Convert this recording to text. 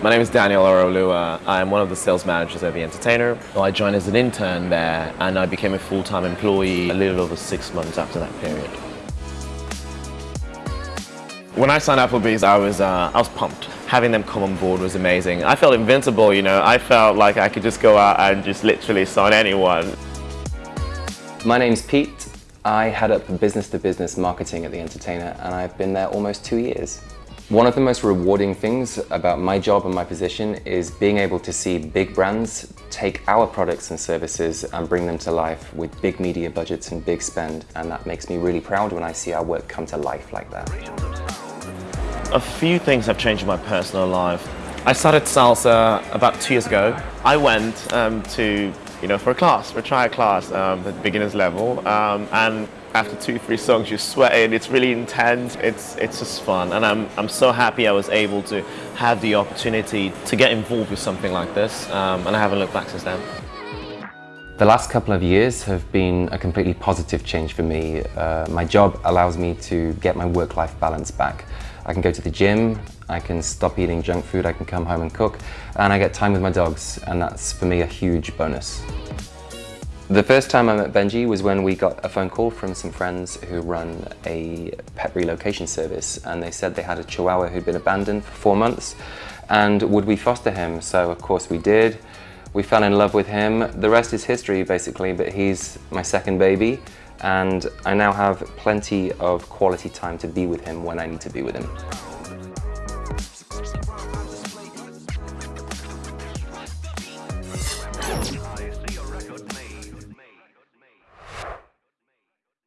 My name is Daniel Orolua. I'm one of the sales managers at The Entertainer. I joined as an intern there and I became a full-time employee a little over six months after that period. When I signed Applebee's, I was, uh, I was pumped. Having them come on board was amazing. I felt invincible, you know. I felt like I could just go out and just literally sign anyone. My name's Pete. I head up business-to-business -business marketing at The Entertainer and I've been there almost two years. One of the most rewarding things about my job and my position is being able to see big brands take our products and services and bring them to life with big media budgets and big spend and that makes me really proud when I see our work come to life like that. A few things have changed in my personal life. I started salsa about two years ago. I went um, to, you know, for a class, for a trial class um, at beginner's level um, and after two, three songs, you're sweating, it's really intense, it's, it's just fun. And I'm, I'm so happy I was able to have the opportunity to get involved with something like this, um, and I haven't looked back since then. The last couple of years have been a completely positive change for me. Uh, my job allows me to get my work-life balance back. I can go to the gym, I can stop eating junk food, I can come home and cook, and I get time with my dogs, and that's for me a huge bonus. The first time I met Benji was when we got a phone call from some friends who run a pet relocation service and they said they had a chihuahua who'd been abandoned for four months and would we foster him? So of course we did. We fell in love with him. The rest is history basically, but he's my second baby and I now have plenty of quality time to be with him when I need to be with him.